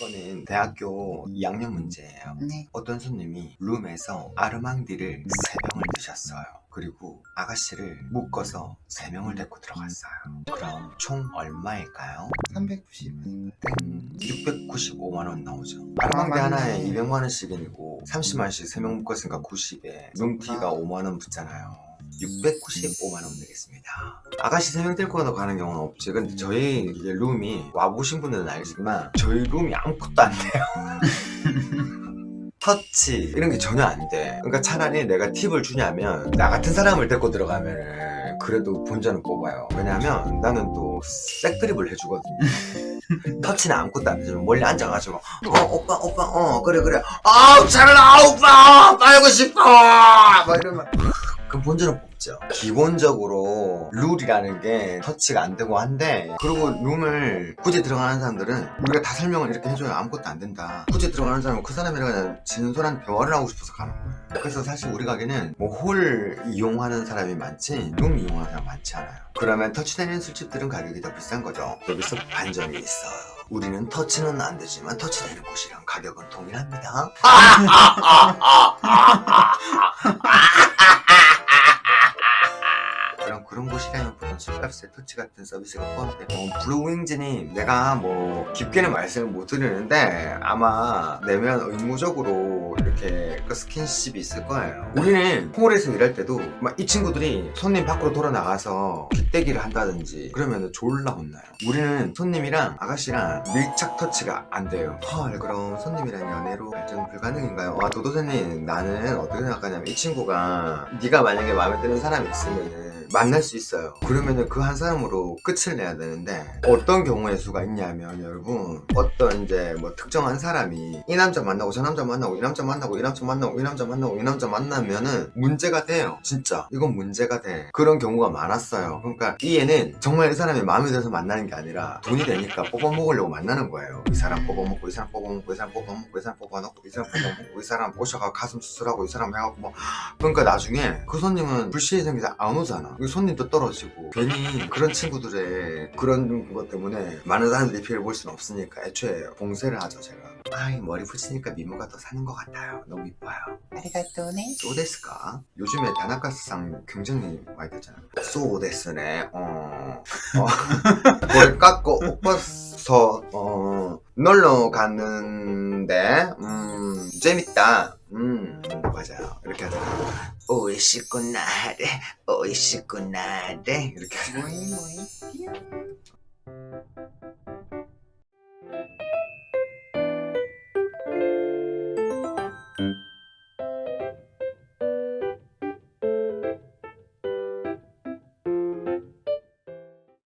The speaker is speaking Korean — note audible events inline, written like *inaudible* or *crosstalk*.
이거는 대학교 2학년 문제예요. 네. 어떤 손님이 룸에서 아르망디를 3병을 드셨어요. 그리고 아가씨를 묶어서 3명을 데리고 들어갔어요. 그럼 총 얼마일까요? 390 아닌가? 음, 695만원 나오죠. 아르망디 아, 하나에 맞네. 200만원씩이고 30만원씩 3명 묶었으니까 90에 룸티가 5만원 붙잖아요. 695만원 내겠습니다. 아가씨 3명 데리고 가는 경우는 없지. 근데 저희 이게 룸이 와보신 분들은 알지만 저희 룸이 아무것도 안 돼요. *laughs* 터치 이런 게 전혀 안 돼. 그러니까 차라리 내가 팁을 주냐면 나 같은 사람을 데리고 들어가면 그래도 본전은 뽑아요. 왜냐면 나는 또 색드립을 해주거든요. *laughs* 터치는 아무것도 안 되지만 멀리 앉아가지고 어 오빠 오빠 어 그래 그래 아우 잘라 오빠 빨고 싶어 막 이러면 그럼 본전은 뽑죠. 기본적으로 룰이라는 게 터치가 안 되고 한데 그리고 룸을 굳이 들어가는 사람들은 우리가 다 설명을 이렇게 해줘요 아무것도 안 된다. 굳이 들어가는 사람은 그 사람이랑 그냥 진솔한 대화를 하고 싶어서 가는 거예요 그래서 사실 우리 가게는 뭐 홀 이용하는 사람이 많지 룸 이용하는 사람 많지 않아요. 그러면 터치되는 술집들은 가격이 더 비싼 거죠. 여기서 반전이 있어요. 우리는 터치는 안 되지만 터치되는 곳이랑 가격은 동일합니다 그럼 그런 곳이라면 보통 술값에 터치 같은 서비스가 포함돼 어, 블루윙진이 내가 뭐 깊게는 말씀을 못 드리는데 아마 내면 의무적으로 이렇게 그 스킨십이 있을 거예요. 우리는 홀에서 일할 때도 막 이 친구들이 손님 밖으로 돌아 나가서 빗대기를 한다든지 그러면 졸라 혼나요. 우리는 손님이랑 아가씨랑 밀착 터치가 안 돼요. 헐 그럼 손님이랑 연애로 발전 불가능인가요? 아 도도새님 나는 어떻게 생각하냐면 이 친구가 네가 만약에 마음에 드는 사람이 있으면은 만날 수 있어요. 그러면은 그한 사람으로 끝을 내야 되는데 어떤 경우의 수가 있냐면 여러분 어떤 이제 뭐 특정한 사람이 이 남자 만나고 저 남자 만나고 이 남자 만나고 이 남자 만나고 이 남자 만나고 이 남자 만나면은 문제가 돼요. 진짜. 이건 문제가 돼. 그런 경우가 많았어요. 그러니까 이 애는 정말 이 사람이 마음에 들어서 만나는 게 아니라 돈이 되니까 뽑아먹으려고 만나는 거예요. 이 사람 뽑아먹고 이 사람 뽑아먹고 이 사람 뽑아먹고 이 사람 뽑아먹고 이 사람 뽑아먹고 이 사람 꼬셔가 가슴 수술하고 이 사람 해갖고 뭐. 그러니까 나중에 그 손님은 불신이 생겨서 안 오잖아. 그 손님도 떨어지고 괜히 그런 친구들의 그런 것 때문에 많은 사람들이 피해를 볼 수는 없으니까 애초에 봉쇄를 하죠 제가. 아이 머리 붙이니까 미모가 더 사는 것 같아요. 너무 이뻐요. 아리가또네. 소데스까? 요즘에 다나카스상 굉장히 많이 되잖아 소데스네. 어... 어. *laughs* 머리 깎고 옷 벗어 어... 놀러 갔는데 음... 재밌다. 음... 맞아요. 이렇게 하잖아 오 이시구나래 오이시구나래 이렇게 하잖아 뭐이 뭐